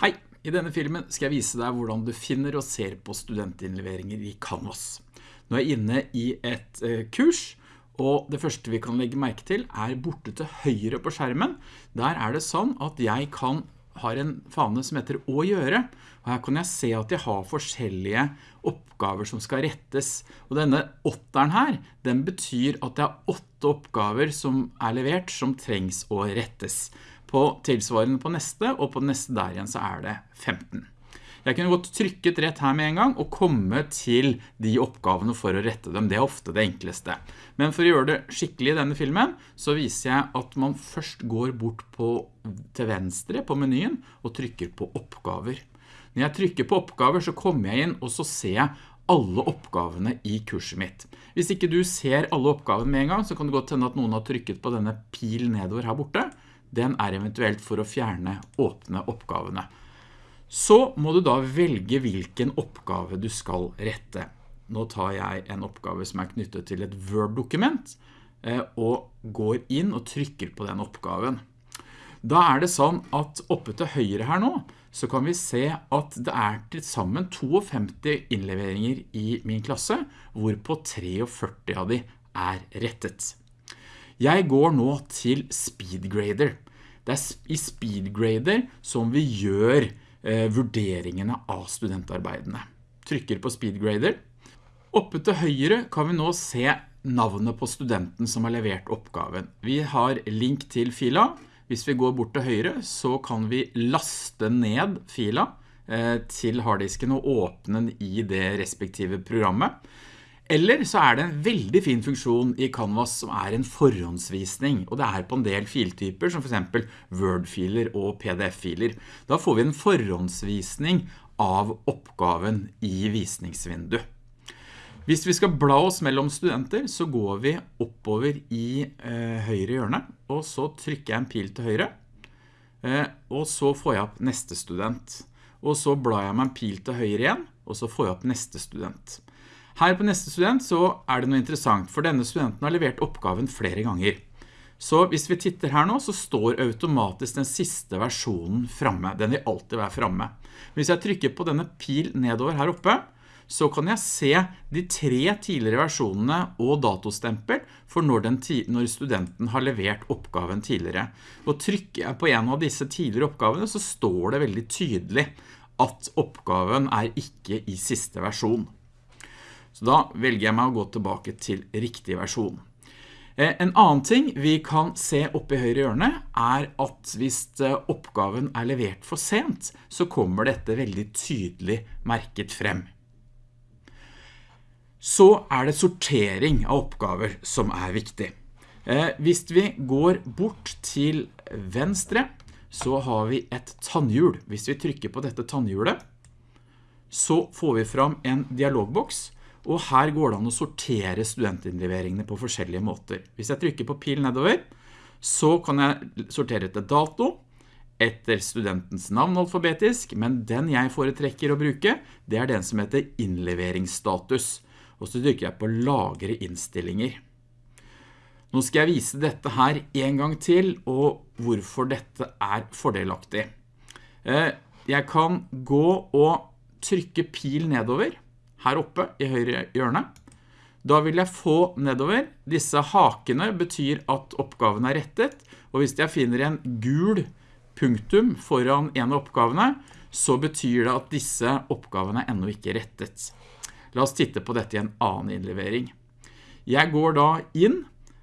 Hei, i denne filmen skal jeg vise deg hvordan du finner og ser på studentinnleveringer i Canvas. Nå er jeg inne i et eh, kurs, og det første vi kan legge merke til er borte til høyre på skjermen. Der er det sånn at jeg kan har en fane som heter å gjøre, og her kan jeg se at jeg har forskjellige oppgaver som skal rettes. Og denne åtteren her, den betyr at det er åtte oppgaver som er levert som trengs å rettes på tilsvarende på neste, og på neste der igjen så er det 15. Jeg kunne godt trykket rett her med en gang og komme til de oppgavene for å rette dem. Det er ofte det enkleste. Men for å gjøre det skikkelig i denne filmen, så viser jeg at man først går bort på, til venstre på menyen og trykker på oppgaver. Når jeg trykker på oppgaver så kommer jeg inn og så ser jeg alle oppgavene i kurset mitt. Hvis ikke du ser alle oppgavene med en gang, så kan det godt hende at noen har trykket på denne pil nedover her borte, den er eventuelt for å fjerne åpne oppgavene. Så må du da velge hvilken oppgave du skal rette. Nå tar jeg en oppgave som er knyttet til et Word-dokument, eh, og går inn og trykker på den oppgaven. Da er det sånn at oppe til høyre her nå, så kan vi se at det er til sammen 52 innleveringer i min klasse, hvorpå 43 av de er rettet. Jeg går nå til Speedgrader. Det er i Speedgrader som vi gjør eh, vurderingene av studentarbeidene. Trykker på Speedgrader. Oppe til høyre kan vi nå se navnet på studenten som har levert oppgaven. Vi har link til fila. Hvis vi går bort til høyre så kan vi laste ned fila eh, til harddisken og åpne den i det respektive programmet. Eller så er det en veldig fin funksjon i Canvas som er en forhåndsvisning, og det er på en del filtyper som for eksempel Word-filer og PDF-filer. Da får vi en forhåndsvisning av oppgaven i visningsvindu. Hvis vi skal bla oss mellom studenter, så går vi oppover i eh, høyre hjørne, og så trykker jeg en pil til høyre, eh, og så får jeg opp neste student. Og så blar jeg meg en pil til høyre igjen, og så får jeg opp neste student. Her på neste student så er det noe interessant, for denne studenten har levert oppgaven flere ganger. Så hvis vi titter her nå, så står automatisk den siste versjonen fremme. Den vil alltid være fremme. Hvis jeg trykker på denne pil nedover her oppe, så kan jeg se de tre tidligere versjonene og datostempel for når, når, studenten har levert oppgaven tidligere. Og trykker jeg på en av disse tidligere oppgavene, så står det veldig tydelig at oppgaven er ikke i siste versjon. Så da velger jeg meg å gå tilbake til riktig versjon. Eh, en annen ting vi kan se oppe i høyre hjørne er at hvis eh, oppgaven er levert for sent, så kommer dette veldig tydelig merket frem. Så er det sortering av oppgaver som er viktig. Eh, hvis vi går bort til venstre, så har vi et tannhjul. Hvis vi trykker på dette tannhjulet, så får vi fram en dialogboks, og her går det an å sortere studentinnleveringene på forskjellige måter. Hvis jeg trykker på pil nedover, så kan jeg sortere etter dato, etter studentens navn alfabetisk, men den jeg foretrekker å bruke, det er den som heter innleveringsstatus. Og så trykker jeg på lagre innstillinger. Nå skal jeg vise dette her en gang til, og hvorfor dette er fordelaktig. Eh, jeg kan gå og trykke pil nedover, her oppe i høyre hjørne. Da vil jeg få nedover. Disse hakene betyr at oppgaven er rettet, og hvis jeg finner en gul punktum foran en av oppgavene, så betyr det at disse oppgavene er enda ikke rettet. La oss titte på dette i en annen innlevering. Jeg går da inn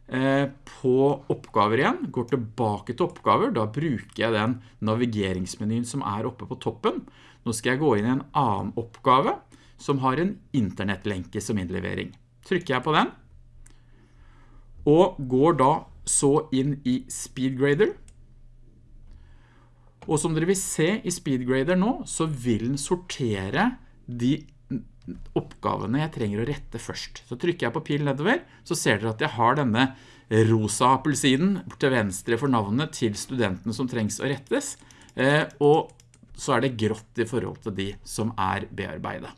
eh, på oppgaver igjen, går tilbake til oppgaver, da bruker jeg den navigeringsmenyen som er oppe på toppen. Nå skal jeg gå inn i en annen oppgave, som har en internettlenke som innlevering. Trykker jeg på den, og går da så inn i Speedgrader. Og som dere vil se i Speedgrader nå, så vil den sortere de oppgavene jeg trenger å rette først. Så trykker jeg på pil nedover, så ser dere at jeg har denne rosa appelsiden til venstre for navnet til studentene som trengs å rettes, eh, og så er det grått i forhold til de som er bearbeidet.